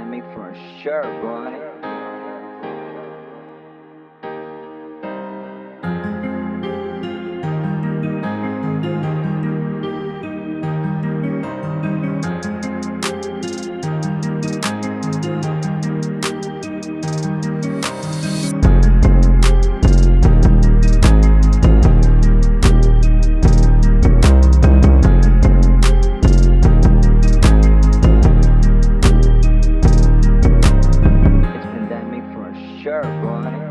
pandemic for sure, boy. boy.